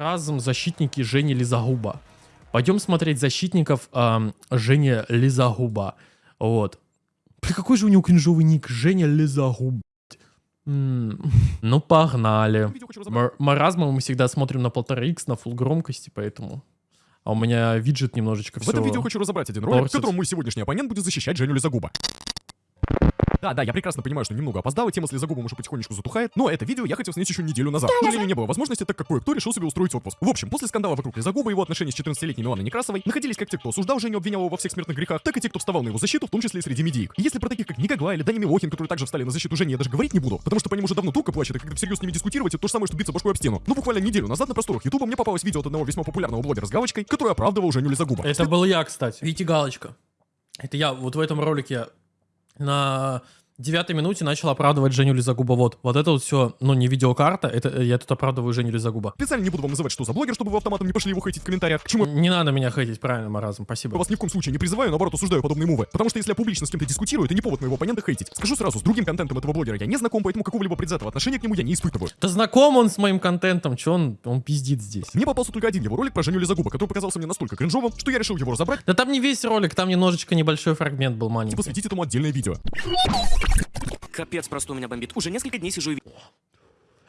Маразм, защитники Жени Лизагуба. Пойдем смотреть защитников эм, Женя Лизагуба. Вот. При какой же у него кринжовый ник? Женя Лизагуб. Ну, погнали. Мар- Маразма мы всегда смотрим на 1,5х, на full громкости, поэтому... А у меня виджет немножечко В все... этом видео хочу разобрать один ролик, в котором мой сегодняшний оппонент будет защищать Женю Лизагуба. Да, да, я прекрасно понимаю, что немного опоздал, и тема с Лизагубом уже потихонечку затухает, но это видео я хотел снять еще неделю назад. К сожалению, не было возможности, так как кое-кто решил себе устроить отпуск. В общем, после скандала вокруг Лизагуба и его отношений с 14-летней Миланой Некрасовой находились как те, кто осуждал Женю, обвинял его во всех смертных грехах, так и те, кто вставал на его защиту, в том числе и среди медиик. И если про таких, как Никогла или Дани Милохин, которые также встали на защиту Жени, я даже говорить не буду, потому что по ним уже давно турка плачет, и когда всерьез с ними дискутировать, это то же самое, что биться башкой об стену. Ну, буквально неделю назад на просторах Ютуба мне попалось видео от одного весьма популярного блогера с галочкой, который оправдывал Женю Лизагуба. Это был я, кстати. Видите, галочка. Это я вот в этом ролике на девятой минуте начал оправдывать Женю Лизагуба. Вот, вот это вот все, ну, не видеокарта, это я тут оправдываю Женю Лизагуба. Специально не буду вам называть, что за блогер, чтобы вы автоматом не пошли его хейтить в комментариях. Чему Не надо меня хейтить, правильно, Маразм, Я спасибо. вас ни в коем случае не призываю, наоборот, осуждаю подобные мувы. Потому что если я публично с кем-то дискутирую, это не повод моего оппонента хейтить. Скажу сразу, с другим контентом этого блогера я не знаком, поэтому какого-либо предвзятого отношения к нему я не испытываю. Да знаком он с моим контентом, что он, он пиздит здесь. Мне попался только один его ролик про Женю Лизагуба, который показался мне настолько кринжовым, что я решил его разобрать Да там не весь ролик, там немножечко небольшой фрагмент был и маленький. посвятить этому отдельное видео. Капец, просто у меня бомбит. Уже несколько дней сижу и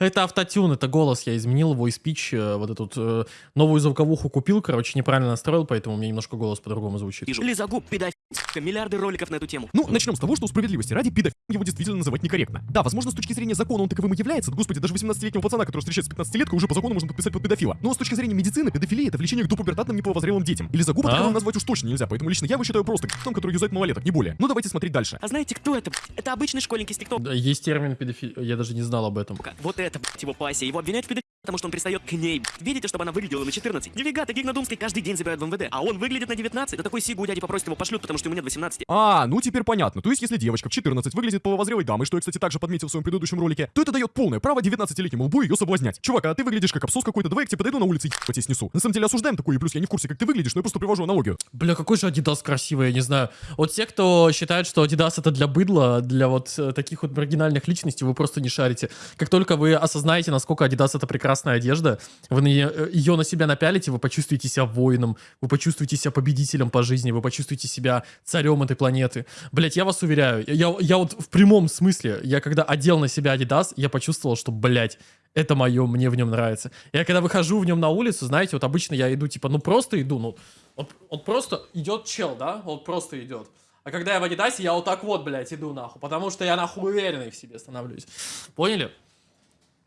Это автотюн, это голос, я изменил его и спич, э, вот эту вот, э, новую звуковуху купил, короче, неправильно настроил, поэтому у меня немножко голос по-другому звучит. Лизагуб, педофил. Миллиарды роликов на эту тему. Ну, начнем с того, что у справедливости ради педофилом его действительно называть некорректно. Да, возможно, с точки зрения закона он таковым и является. Господи, даже 18-летнего пацана, который встречается с 15-леткой, уже по закону можно подписать под педофила. Но с точки зрения медицины, педофилия это влечение к допубертатным неполовозрелым детям. Или загуба А? таковым назвать уж точно нельзя, поэтому лично я его считаю просто том, который юзает малолеток, не более. Ну, давайте смотреть дальше. А знаете, кто это? Это обычный школьник из ТикТока. Да, Есть термин педофил, я даже не знал об этом. Вот это, блядь, его пассия. Его обвиняют в педофилии, потому что он пристает к ней. Видите, чтобы она выглядела на 14? Нифига, таких на Думской каждый день забирают в МВД. А он выглядит на 19. Да такой сигу у дяди попросит его пошлют, потому что ему нет 18. А, ну теперь понятно. То есть, если девочка в 14 выглядит половозрелой дамой, что я, кстати, также подметил в своем предыдущем ролике, то это дает полное право 19-летнему лбу ее соблазнять. Чувак, а ты выглядишь как абсос какой-то, давай я к тебе подойду на улице и ебать тебя снесу. На самом деле осуждаем такое, и плюс я не в курсе, как ты выглядишь, но я просто привожу аналогию. Бля, какой же Adidas красивый, я не знаю. Вот те, кто считает, что Adidas это для быдла, для вот э, таких вот маргинальных личностей, вы просто не шарите. Как только вы осознаете, насколько Adidas это прекрасная одежда, вы ее на себя напялите, вы почувствуете себя воином, вы почувствуете себя победителем по жизни, вы почувствуете себя царем этой планеты. Блять, я вас уверяю, я, я вот в прямом смысле, я когда одел на себя Adidas, я почувствовал, что, блять, это мое, мне в нем нравится. Я когда выхожу в нем на улицу, знаете, вот обычно я иду, типа, ну просто иду, ну, вот, вот просто идет чел, да, вот просто идет. А когда я в Адидасе, я вот так вот, блядь, иду нахуй, потому что я нахуй уверенный в себе становлюсь. Поняли?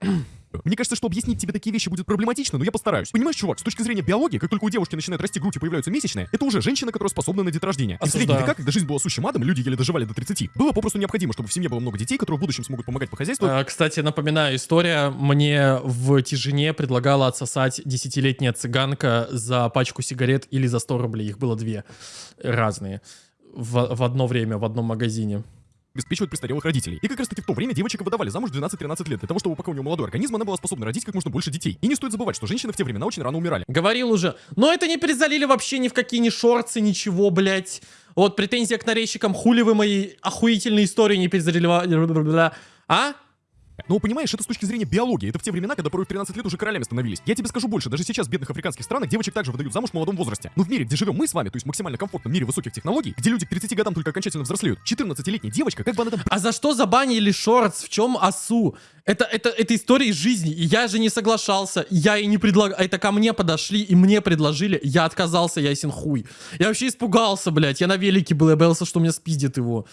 Мне кажется, что объяснить тебе такие вещи будет проблематично, но я постараюсь. Понимаешь, чувак, с точки зрения биологии, как только у девушки начинает расти грудь и появляются месячные, это уже женщина, которая способна на деторождение. В средние века, когда жизнь была сущим адом, люди еле доживали до 30, было попросту необходимо, чтобы в семье было много детей, которые в будущем смогут помогать по хозяйству. А, Кстати, напоминаю, история. Мне в Тишине предлагала отсосать десятилетняя цыганка за пачку сигарет или за 100 рублей. Их было две разные. В, в одно время, в одном магазине. Обеспечивать престарелых родителей. И как раз таки в то время девочек выдавали замуж в 12-13 лет, для того, чтобы пока у нее молодой организм, она была способна родить как можно больше детей. И не стоит забывать, что женщины в те времена очень рано умирали. Говорил уже. Но это не перезалили вообще ни в какие ни шорцы, ничего, блядь. Вот претензия к нарезчикам. Хули вы мои охуительные истории не перезалили. А? Но понимаешь, это с точки зрения биологии. Это в те времена, когда порой в 13 лет уже королями становились. Я тебе скажу больше, даже сейчас в бедных африканских странах девочек также выдают замуж в молодом возрасте. Но в мире, где живем мы с вами, то есть максимально комфортном мире высоких технологий, где люди к 30 годам только окончательно взрослеют, 14-летняя девочка, как бы она там А за что забанили шортс? В чем осу? Это, это, это история из жизни. И я же не соглашался. Я и не предлагал. Это ко мне подошли и мне предложили. Я отказался, ясен хуй. Я вообще испугался, блядь. Я на велике был. Я боялся, что меня спиздит его.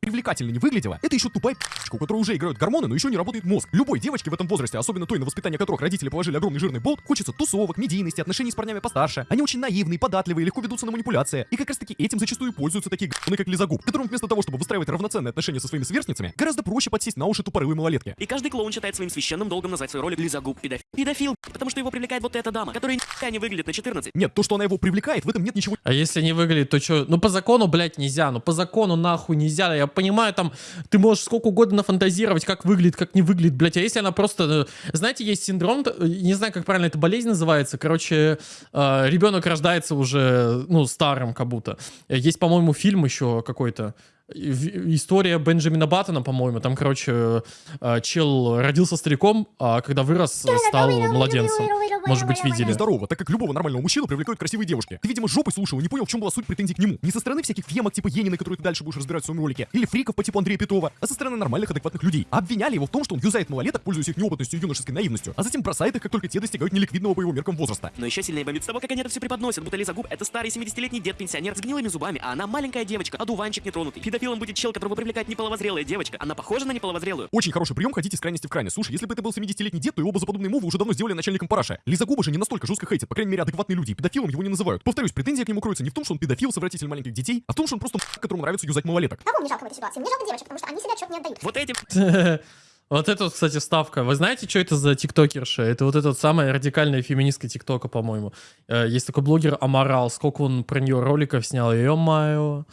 Привлекательно не выглядела, это еще тупая пи***чка, у которой уже играют гормоны, но еще не работает мозг. Любой девочке в этом возрасте, особенно той, на воспитание которых родители положили огромный жирный болт, хочется тусовок, медийности, отношений с парнями постарше. Они очень наивные, податливые, легко ведутся на манипуляции. И как раз таки этим зачастую пользуются такие г***ны, как Лизагуб, которым вместо того, чтобы выстраивать равноценные отношения со своими сверстницами, гораздо проще подсесть на уши тупорылой малолетки. И каждый клоун считает своим священным долгом назвать свой ролик Лизагуб педофил. Педофил, потому что его привлекает вот эта дама, которая не выглядит на 14. Нет, то, что она его привлекает, в этом нет ничего А если не выглядит, то что? Ну, по закону, блядь, нельзя. Ну, по закону, нахуй, нельзя. Я понимаю, там, ты можешь сколько угодно нафантазировать, как выглядит, как не выглядит, блядь. А если она просто... э, Знаете, есть синдром, э, не знаю, как правильно эта болезнь называется. Короче, э, ребенок рождается уже, ну, старым как будто. Есть, по-моему, фильм еще какой-то. История Бенджамина Баттона, по-моему, там, короче, э, чел родился стариком, а когда вырос, стал младенцем. Может быть, видели. Здорово, так как любого нормального мужчину привлекают красивые девушки. Ты, видимо, жопой слушал и не понял, в чем была суть претензий к нему. Не со стороны всяких фемок типа Енины, которые ты дальше будешь разбирать в своем ролике, или фриков по типу Андрея Петрова, а со стороны нормальных, адекватных людей. Обвиняли его в том, что он юзает малолеток, пользуясь их неопытностью и юношеской наивностью, а затем бросает их, как только те достигают неликвидного по его меркам возраста. Но еще сильнее бомбит с того, как они это все преподносят, будто Лиза Губ это старый 70-летний дед-пенсионер с гнилыми зубами, а она маленькая девочка, одуванчик нетронутый. Педофилом будет чел, которого привлекает неполовозрелая девочка. Она похожа на неполовозрелую. Очень хороший прием ходить из крайности в крайность. Слушай, если бы это был 70-летний дед, то его бы за подобные мувы уже давно сделали начальником параша. Лиза Губа же не настолько жестко хейтит, по крайней мере, адекватные люди. Педофилом его не называют. Повторюсь, претензия к нему кроется не в том, что он педофил, совратитель маленьких детей, а в том, что он просто которому нравится юзать малолеток. Кого мне жалко в этой ситуации? Мне жалко девочек, потому что они себе отчет не отдают. Вот этим Вот это, вот, кстати, вставка. Вы знаете, что это за тиктокерша? Это вот эта самая радикальная феминистка тиктока, по-моему. Э, Есть такой блогер Амарал. Сколько он про нее роликов снял? Ё-моё.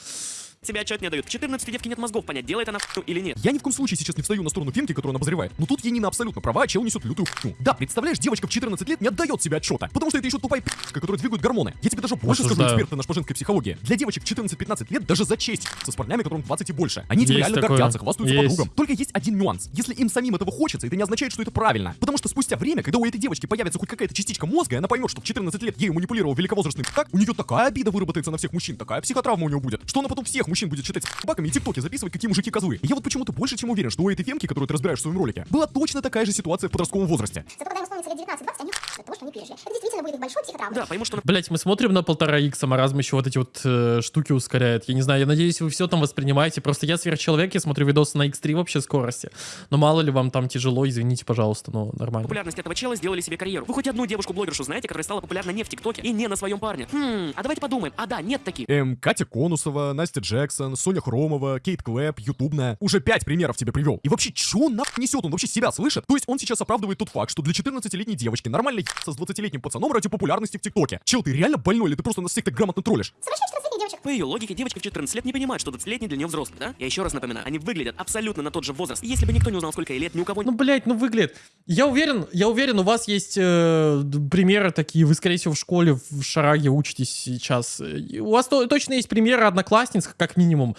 Себе отчет не дают. В 14 девки нет мозгов понять, делает она хуйню или нет. Я ни в коем случае сейчас не встаю на сторону Фемки, которую он обозревает. Но тут Енина абсолютно права, а чел несет лютую хуйню. Да, представляешь, девочка в 14 лет не отдает себе отчета, потому что это еще тупая пи***ка, которая двигает гормоны. Я тебе даже больше скажу, Осуждаю. эксперт ты наш по женской психологии. Для девочек 14-15 лет даже за честь с парнями, которым 20 и больше. Они Есть реально такое. гордятся, хвастаются Есть. подругам. Только есть один нюанс. Если им самим этого хочется, это не означает, что это правильно. Потому что спустя время, когда у этой девочки появится хоть какая-то частичка мозга, и она поймет, что в 14 лет ею манипулировал великовозрастный так, у нее такая обида выработается на всех мужчин, такая психотравма у нее будет, что она потом всех мужчин будет считать баками и тиктоки записывать, какие мужики козлы. Я вот почему-то больше чем уверен, что у этой фемки, которую ты разбираешь в своем ролике, была точно такая же ситуация в подростковом возрасте. Зато когда им исполнится лет 19-20, они от того, что они пережили. Это действительно будет их большой психотравмой. Да, пойму, что Блять, мы смотрим на полтора икса, маразм еще вот эти вот э, штуки ускоряет. Я не знаю, я надеюсь, вы все там воспринимаете. Просто я сверхчеловек, я смотрю видосы на X3 вообще скорости. Но мало ли вам там тяжело, извините, пожалуйста, но нормально. популярность этого чела сделали себе карьеру. Вы хоть одну девушку-блогершу знаете, которая стала популярна не в ТикТоке и не на своем парне? Хм, а давайте подумаем. А да, нет таких. Эм, Катя Конусова, Настя Джексон, Соня Хромова, Кейт Клэп, Ютубная. Уже пять примеров тебе привел. И вообще, чё он нахуй несет? Он вообще себя слышит? То есть он сейчас оправдывает тот факт, что для 14-летней девочки нормально ебаться с 20-летним пацаном ради популярности в ТикТоке. Чел, ты реально больной или ты просто нас всех так грамотно троллишь? Совершенно 14-летних девочек. По ее логике, девочка в 14 лет не понимает, что 20-летний для нее взрослый, да? Я еще раз напоминаю, они выглядят абсолютно на тот же возраст. И если бы никто не узнал, сколько ей лет, ни у кого Ну, блядь, ну выглядит. Я уверен, я уверен, у вас есть э, примеры такие. Вы, скорее всего, в школе в Шараге учитесь сейчас. И У вас то- точно есть примеры одноклассниц, как минимум.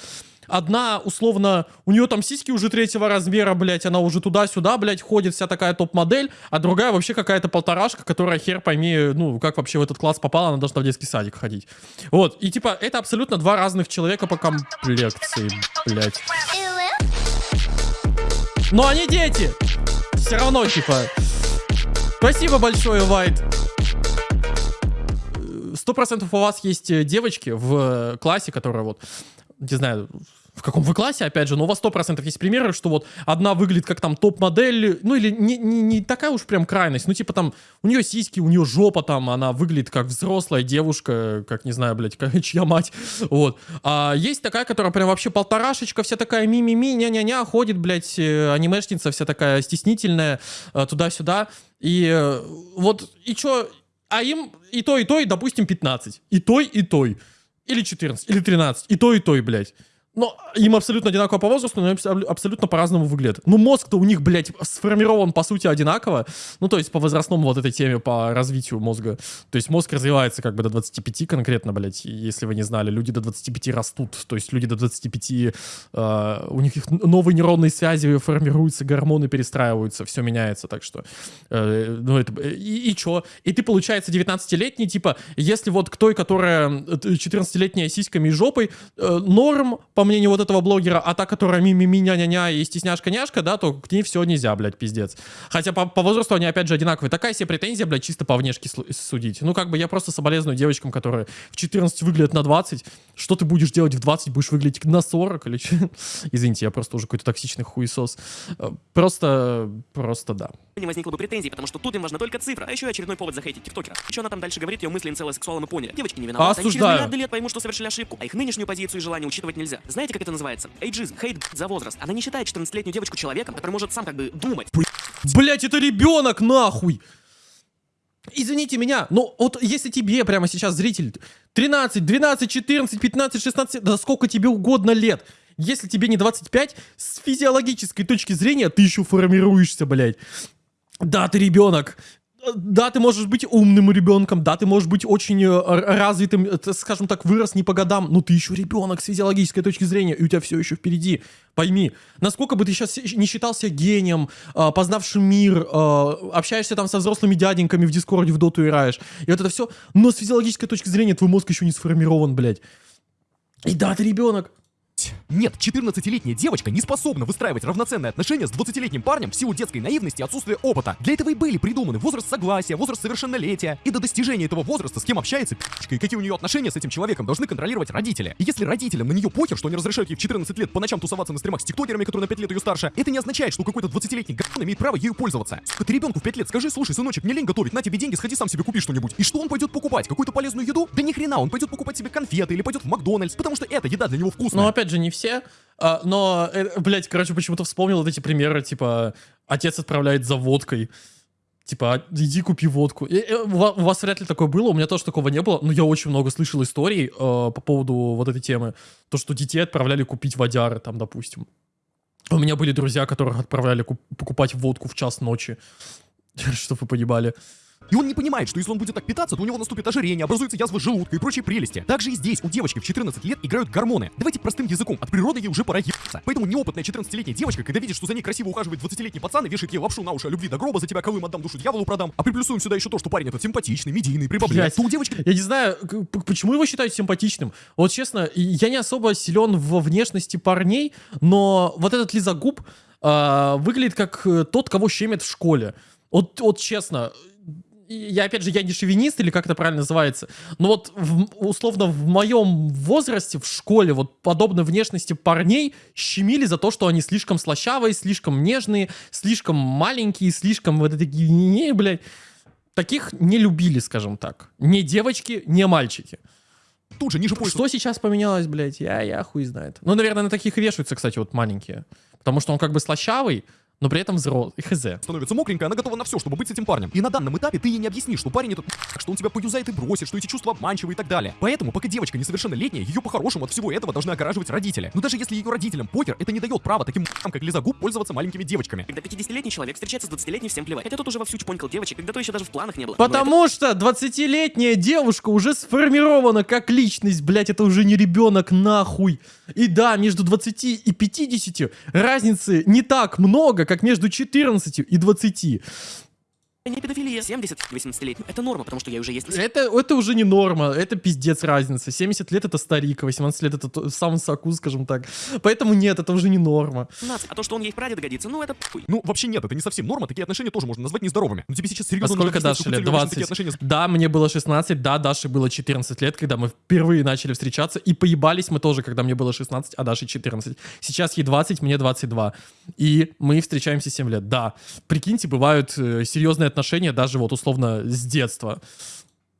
Одна, условно, у нее там сиськи уже третьего размера, блядь, она уже туда-сюда, блядь, ходит, вся такая топ-модель, а другая вообще какая-то полторашка, которая хер пойми, ну, как вообще в этот класс попала, она должна в детский садик ходить. Вот, и типа, это абсолютно два разных человека по комплекции, блядь. Но они дети! Все равно, типа. Спасибо большое, Вайт. Сто процентов у вас есть э, девочки в э, классе, которые вот, не знаю, в каком вы классе, опять же, но у вас сто процентов есть примеры, что вот одна выглядит как там топ-модель, ну или не, не, не такая уж прям крайность, ну типа там у нее сиськи, у нее жопа там, она выглядит как взрослая девушка, как, не знаю, блядь, как, чья мать, вот. А есть такая, которая прям вообще полторашечка, вся такая ми-ми-ми, ня-ня-ня, ходит, блядь, э, анимешница вся такая стеснительная, туда-сюда, и вот, и чё, а им и то, и то, и, допустим, 15. И той, и той. Или 14, или 13. И то, и той, блядь. Но им абсолютно одинаково по возрасту, но абс- абсолютно по-разному выглядят. Ну, мозг-то у них, блядь, сформирован, по сути, одинаково. Ну, то есть, по возрастному вот этой теме, по развитию мозга. То есть, мозг развивается как бы до 25 конкретно, блядь. Если вы не знали, люди до 25 растут. То есть, люди до 25, э, у них их новые нейронные связи формируются, гормоны перестраиваются, все меняется. Так что, э, ну, это... И, и чё? И ты, получается, 19-летний, типа, если вот к той, которая э, 14-летняя сиськами и жопой, э, норм, по мнению вот этого блогера, а та, которая ми-ми-ми, ня-ня-ня и стесняшка-няшка, да, то к ней все нельзя, блядь, пиздец. Хотя по, по возрасту они, опять же, одинаковые. Такая себе претензия, блядь, чисто по внешке судить. Ну, как бы я просто соболезную девочкам, которые в 14 выглядят на 20. Что ты будешь делать в 20? Будешь выглядеть на 40 или что? Извините, я просто уже какой-то токсичный хуесос. Э, Просто, просто да. не возникло бы претензий, потому что тут им важна только цифра, а еще и очередной повод захейтить тиктокера. Что она там дальше говорит, ее мысли инцелло-сексуалом и поняли. Девочки не виноваты, они через Осуждаю. миллиарды лет поймут, что совершили ошибку, а их нынешнюю позицию и желание учитывать нельзя. Знаете, как это называется? Эйджизм, хейт за возраст. Она не считает 14-летнюю девочку человеком, который может сам как бы думать. Блять, это ребенок, нахуй! Извините меня, но вот если тебе прямо сейчас зритель 13, 12, 14, 15, 16, да сколько тебе угодно лет, если тебе не 25, с физиологической точки зрения ты еще формируешься, блядь. Да, ты ребенок. Да, ты можешь быть умным ребенком, да, ты можешь быть очень э, развитым, э, скажем так, вырос не по годам, но ты еще ребенок с физиологической точки зрения, и у тебя все еще впереди. Пойми, насколько бы ты сейчас не считался гением, э, познавшим мир, э, общаешься там со взрослыми дяденьками в Дискорде, в доту играешь, и вот это все, но с физиологической точки зрения твой мозг еще не сформирован, блядь. И да, ты ребенок. Нет, 14-летняя девочка не способна выстраивать равноценные отношения с 20-летним парнем в силу детской наивности и отсутствия опыта. Для этого и были придуманы возраст согласия, возраст совершеннолетия. И до достижения этого возраста с кем общается пи***чка и какие у нее отношения с этим человеком должны контролировать родители. И если родителям на нее похер, что они разрешают ей в 14 лет по ночам тусоваться на стримах с тиктокерами, которые на 5 лет ее старше, это не означает, что какой-то 20-летний г***н имеет право ею пользоваться. Сука, ты ребенку в 5 лет скажи, слушай, сыночек, мне лень готовить, на тебе деньги, сходи сам себе купи что-нибудь. И что он пойдет покупать? Какую-то полезную еду? Да ни хрена, он пойдет покупать себе конфеты или пойдет в Макдональдс, потому что это еда для него вкусная. Но опять же, не все. А, но, э, блядь, короче, почему-то вспомнил вот эти примеры, типа, отец отправляет за водкой. Типа, «А, иди купи водку. И, э, у ва- у вас вряд ли такое было, у меня тоже такого не было, но я очень много слышал историй э, по поводу вот этой темы. То, что детей отправляли купить водяры, там, допустим. У меня были друзья, которых отправляли куп- покупать водку в час ночи. Чтобы вы понимали. И он не понимает, что если он будет так питаться, то у него наступит ожирение, образуется язва желудка и прочие прелести. Также и здесь у девочки в 14 лет играют гормоны. Давайте простым языком, от природы ей уже пора ебаться. Поэтому неопытная 14-летняя девочка, когда видит, что за ней красиво ухаживает 20-летний пацан и вешает ей лапшу на уши о любви до гроба, за тебя колым отдам, душу дьяволу продам, а приплюсуем сюда еще то, что парень этот симпатичный, медийный, при бабле, Блядь. то у девочки Я не знаю, почему его считают симпатичным. Вот честно, я не особо силен во внешности парней, но вот этот лизогуб а, выглядит как э, тот, кого щемят в школе. Вот, вот честно, я опять же, я не шовинист или как это правильно называется, но вот в- условно в моем возрасте в школе вот подобной внешности парней щемили за то, что они слишком слащавые, слишком нежные, слишком маленькие, слишком вот такие, не, блядь. Таких не любили, скажем так. Не девочки, не мальчики. тут же ниже пояса Что сейчас поменялось, блядь? Я, я хуй знает. Ну, наверное, на таких вешаются, кстати, вот маленькие. Потому что он как бы слащавый, но при этом взрослый. Хз. становится мокренькая, она готова на все, чтобы быть с этим парнем. И на данном этапе ты ей не объяснишь, что парень этот что он тебя поюзает и бросит, что эти чувства обманчивы и так далее. Поэтому, пока девочка несовершеннолетняя, ее по-хорошему от всего этого должны огораживать родители. Но даже если ее родителям похер, это не дает права таким как Лизагуб пользоваться маленькими девочками. Когда 50-летний человек встречается с 20-летним, всем плевать. Хотя тут уже вовсю чпонькал девочек, когда то еще даже в планах не было. Но это- Потому что 20-летняя девушка уже сформирована как личность, блядь, это уже не ребенок, нахуй. И да, между 20 и 50 разницы не так много, как между 14 и 20. Не педофилия. 70-18-летний. Это норма, потому что я уже есть. Это, это уже не норма, это пиздец разница. 70 лет это старик, 18 лет это то- сам соку, скажем так. Поэтому нет, это уже не норма. 17. А то, что он ей в прадеда годится, ну это хуй. Ну, вообще нет, это не совсем норма, такие отношения тоже можно назвать нездоровыми. Но тебе сейчас А серьезно сколько нужно объяснять, Даше лет? целью обычно такие 20. отношения Да, мне было 16, да, Даше было 14 лет, когда мы впервые начали встречаться. И поебались мы тоже, когда мне было 16, а Даше 14. Сейчас ей 20, мне 22. И мы встречаемся 7 лет. Да, прикиньте, бывают э, серьезные отношения даже вот условно с детства.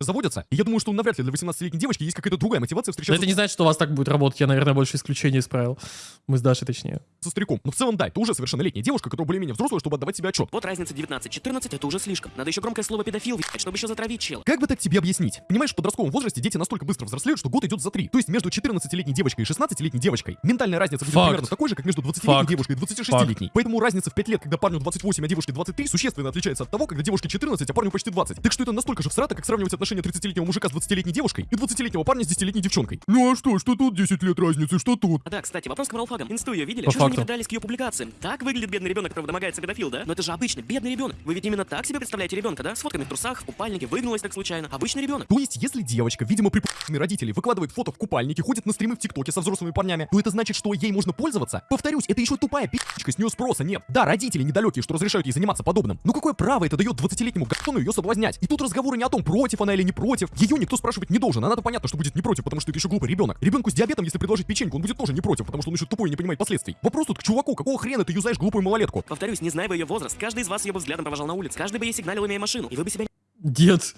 Заводятся. И я думаю, что навряд ли для 18-летней девочки есть какая-то другая мотивация Но встречаться это не значит, что у вас так будет работать. Я, наверное, больше исключений исправил. Мы с Дашей точнее. со стариком. Но в целом, да, ты уже совершеннолетняя девушка, которая более-менее взрослая, чтобы отдавать себе отчет. Вот разница 19-14, это уже слишком. Надо еще громкое слово педофил, чтобы еще затравить чела. Как бы так тебе объяснить? Понимаешь, в подростковом возрасте дети настолько быстро взрослеют, что год идет за три. То есть между 14-летней девочкой и 16-летней девочкой ментальная разница будет Факт. примерно такой же, как между 20-летней Факт. девушкой и 26-летней. Поэтому разница в 5 лет, когда парню 28, а девушке 23, существенно отличается от того, когда девушке 14, а парню почти 20. Так что это настолько же всрато, как сравнивать отношения 30-летнего мужика с 20-летней девушкой и 20-летнего парня с 10-летней девчонкой. Ну а что, что тут 10 лет разницы, что тут? А да, кстати, вопрос к Моралфагам. Инсту ее видели? По не факту. придрались к ее публикациям? Так выглядит бедный ребенок, которого домогается педофил, да? Но это же обычный бедный ребенок. Вы ведь именно так себе представляете ребенка, да? С фотками в трусах, в купальнике, выгнулась так случайно. Обычный ребенок. То есть, если девочка, видимо, при родителей выкладывает фото в купальнике, ходит на стримы в ТикТоке со взрослыми парнями, то это значит, что ей можно пользоваться? Повторюсь, это еще тупая пи***чка, с нее спроса нет. Да, родители недалекие, что разрешают ей заниматься подобным. Но какое право это дает 20-летнему гатону ее соблазнять? И тут разговоры не о том, против она или не против. Ее никто спрашивать не должен. Она-то понятно, что будет не против, потому что это еще глупый ребенок. Ребенку с диабетом, если предложить печеньку, он будет тоже не против, потому что он еще тупой и не понимает последствий. Вопрос тут к чуваку, какого хрена ты юзаешь глупую малолетку? Повторюсь, не зная бы ее возраст, каждый из вас ее бы взглядом провожал на улице. Каждый бы ей сигналил, имея машину. И вы бы себя Нет.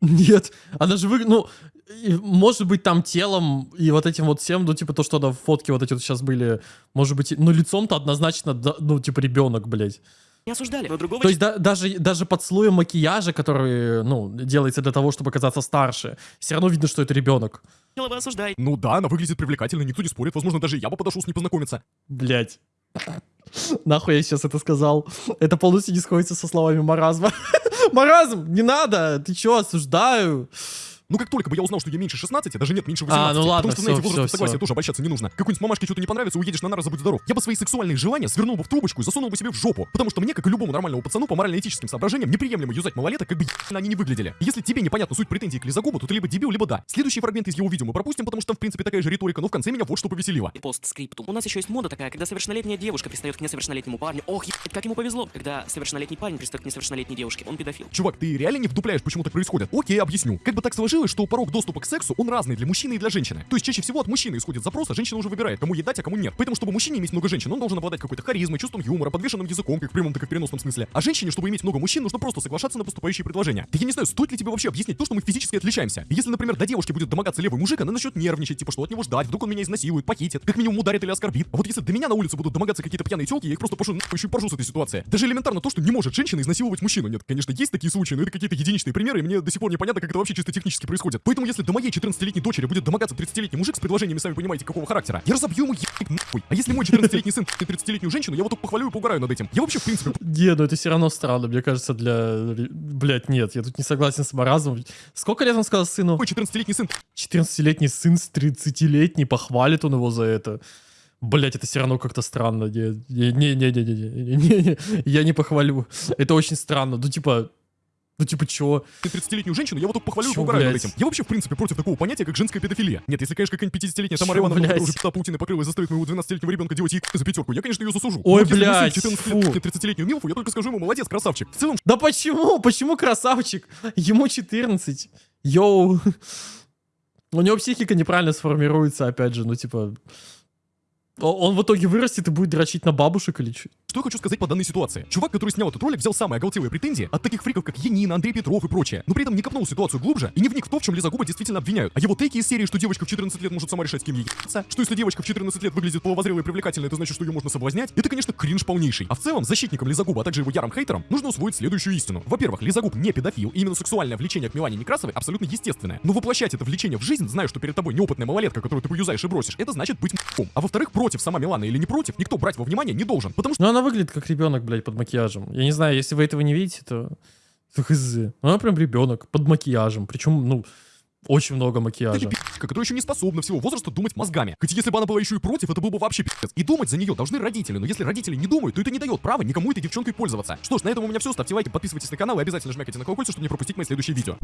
Нет. Она же вы... Ну, может быть, там телом и вот этим вот всем, ну, типа, то, что на фотке вот эти вот сейчас были, может быть, ну, лицом-то однозначно, да, ну, типа, ребенок, блядь. Не осуждали. Но другого То есть да- даже, даже под слоем макияжа, который, ну, делается для того, чтобы казаться старше, все равно видно, что это ребенок. вы осуждаете. Ну да, она выглядит привлекательно, никто не спорит. Возможно, даже я бы подошел с ней познакомиться. Блять. Нахуй я сейчас это сказал? Это полностью не сходится со словами маразма. Маразм, не надо, ты чё, осуждаю. Ну, как только бы я узнал, что я меньше 16, даже нет, меньше 18. А, ну ладно, потому что, знаете, всё, возраст всё, согласия всё. тоже обольщаться не нужно. Какой-нибудь мамашке что-то не понравится, уедешь на нары, забудь здоров. Я бы свои сексуальные желания свернул бы в трубочку и засунул бы себе в жопу. Потому что мне, как и любому нормальному пацану, по морально-этическим соображениям, неприемлемо юзать малолеток, как бы они не выглядели. Если тебе непонятна суть претензий к Лизагубу, то ты либо дебил, либо да. Следующий фрагмент из его видео мы пропустим, потому что там, в принципе, такая же риторика, но в конце меня вот что повеселило. Постскриптум. У нас еще есть мода такая, когда совершеннолетняя девушка пристает к несовершеннолетнему парню. Ох, ебать, как ему повезло. Когда совершеннолетний парень пристает к несовершеннолетней девушке, он педофил. Чувак, ты реально не вдупляешь, почему так происходит? Окей, объясню. Как бы так сложилось, что порог доступа к сексу, он разный для мужчины и для женщины. То есть чаще всего от мужчины исходит запрос, а женщина уже выбирает, кому ей дать, а кому нет. Поэтому, чтобы мужчине иметь много женщин, он должен обладать какой-то харизмой, чувством юмора, подвешенным языком, как в прямом, так и в переносном смысле. А женщине, чтобы иметь много мужчин, нужно просто соглашаться на поступающие предложения. Да я не знаю, стоит ли тебе вообще объяснить то, что мы физически отличаемся. Если, например, до девушки будет домогаться левый мужик, она начнет нервничать, типа, что от него ждать, вдруг он меня изнасилует, похитит, как минимум ударит или оскорбит. А вот если до меня на улице будут домогаться какие-то пьяные телки, я их просто пошу нахуй еще поржу с этой ситуации. Даже элементарно то, что не может женщина изнасиловать мужчину. Нет, конечно, есть такие случаи, но это какие-то единичные примеры, и мне до сих пор непонятно, как это вообще чисто технически происходит. Поэтому, если до моей 14-летней дочери будет домогаться 30-летний мужик с предложениями, сами понимаете, какого характера, я разобью ему ебать нахуй. А если мой 14-летний сын 30-летнюю женщину, я вот только похвалю и поугараю над этим. Я вообще, в принципе, Не, ну это все равно странно, мне кажется, для... Блять, нет, я тут не согласен с маразмом. Сколько лет он сказал сыну? мой 14-летний сын 14-летний сын с 30-летний, похвалит он его за это. Блять, это все равно как-то странно. Не-не-не-не-не-не-не, я не похвалю. Это очень странно. Ну, типа, ну, типа, чё? 30-летнюю женщину, я вот только похвалю и Чё, поугараю над этим. Я вообще, в принципе, против такого понятия, как женская педофилия. Нет, если, конечно, какая-нибудь 50-летняя Тамара Ивановна, которая уже пята Путина покрыла и заставит моего 12-летнего ребенка делать ей за пятерку, я, конечно, ее засужу. Ой, Но блядь, 14 фу. лет 30-летнюю милфу, я только скажу ему, молодец, красавчик. В целом, Да почему? Почему красавчик? Ему 14. Йоу. У него психика неправильно сформируется, опять же, ну, типа... Он в итоге вырастет и будет дрочить на бабушек или что? Что я хочу сказать по данной ситуации? Чувак, который снял этот ролик, взял самые оголтелые претензии от таких фриков, как Янина, Андрей Петров и прочее, но при этом не копнул ситуацию глубже и не вник в то, в чем Лизагуба действительно обвиняют. А его тейки из серии, что девочка в 14 лет может сама решать, с кем ей ебаться, что если девочка в 14 лет выглядит половозрелой и привлекательной, это значит, что ее можно соблазнять, это, конечно, кринж полнейший. А в целом, защитникам Лизагуба, а также его ярым хейтерам, нужно усвоить следующую истину. Во-первых, Лизагуб не педофил, и именно сексуальное влечение к Милане Некрасовой абсолютно естественное. Но воплощать это влечение в жизнь, зная, что перед тобой неопытная малолетка, которую ты поюзаешь и бросишь, это значит быть. А во-вторых, против сама Милана или не против, никто брать во внимание не должен, потому что Ну, она выглядит как ребенок, блядь, под макияжем. Я не знаю, если вы этого не видите, то... хз. Она прям ребенок под макияжем. Причем, ну, очень много Это макияжа. пи***ка, которая еще не способна всего возраста думать мозгами. Хоть если бы она была еще и против, это был бы вообще пиздец. И думать за нее должны родители, но если родители не думают, то это не дает права никому этой девчонкой пользоваться. Что ж, на этом у меня все. Ставьте лайки, подписывайтесь на канал и обязательно жмякайте на колокольчик, чтобы не пропустить мои следующие видео.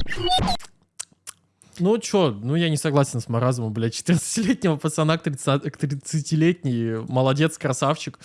Ну, чё, ну я не согласен с маразмом, блядь. 14-летнего пацана к 30 к 30-летний. Молодец, красавчик.